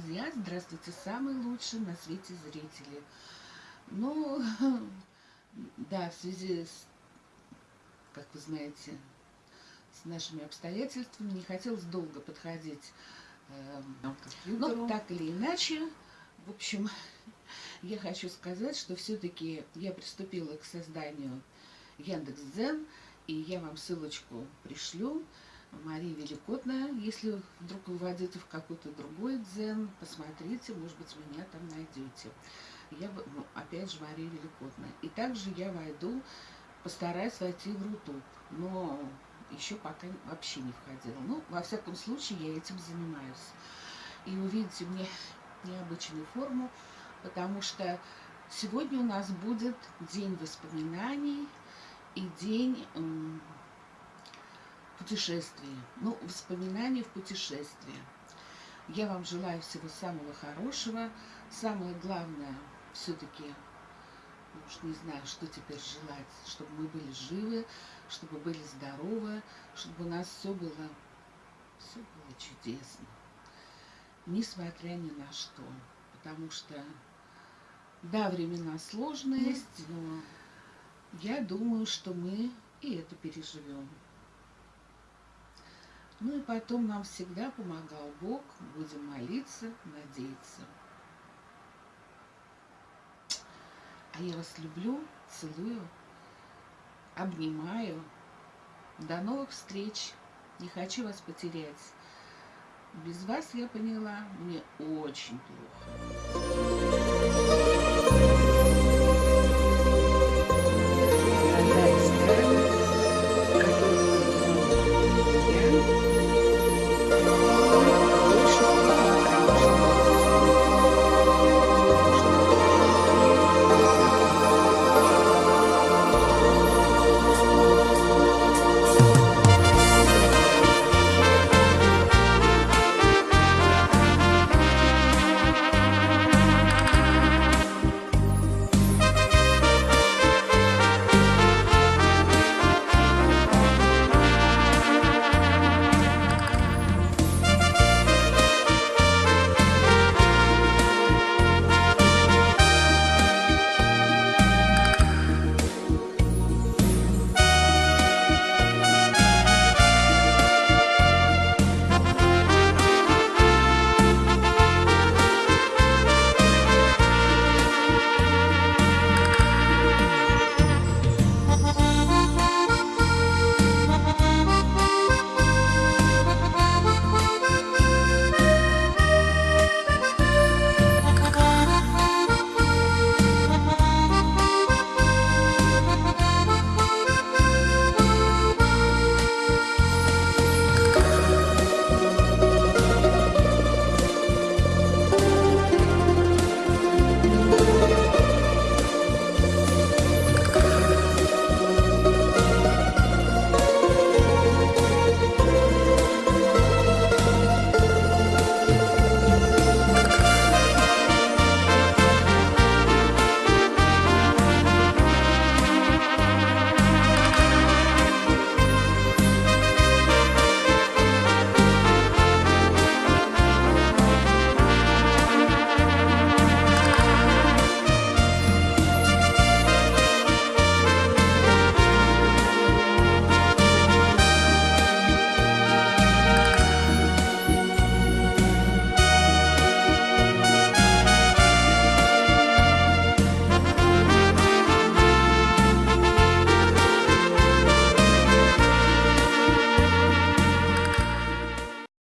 друзья! Здравствуйте, самые лучшие на свете зрители. Ну, да, в связи с, как вы знаете, с нашими обстоятельствами не хотелось долго подходить э, ну, так или иначе, в общем, я хочу сказать, что все-таки я приступила к созданию Яндекс.Дзен, и я вам ссылочку пришлю. Мария Великотная, если вдруг вы войдете в какой-то другой дзен, посмотрите, может быть, меня там найдете. Я, ну, опять же, Мария Великотная. И также я войду, постараюсь войти в Рутуб, но еще пока вообще не входила. Ну, во всяком случае, я этим занимаюсь. И увидите мне необычную форму, потому что сегодня у нас будет день воспоминаний и день путешествия. Ну, воспоминаний в путешествии. Я вам желаю всего самого хорошего. Самое главное, все-таки, ну уж не знаю, что теперь желать, чтобы мы были живы, чтобы были здоровы, чтобы у нас все было, все было чудесно. Несмотря ни на что. Потому что, да, времена сложные, но я думаю, что мы и это переживем. Ну и потом нам всегда помогал Бог, будем молиться, надеяться. А я вас люблю, целую, обнимаю. До новых встреч. Не хочу вас потерять. Без вас, я поняла, мне очень плохо.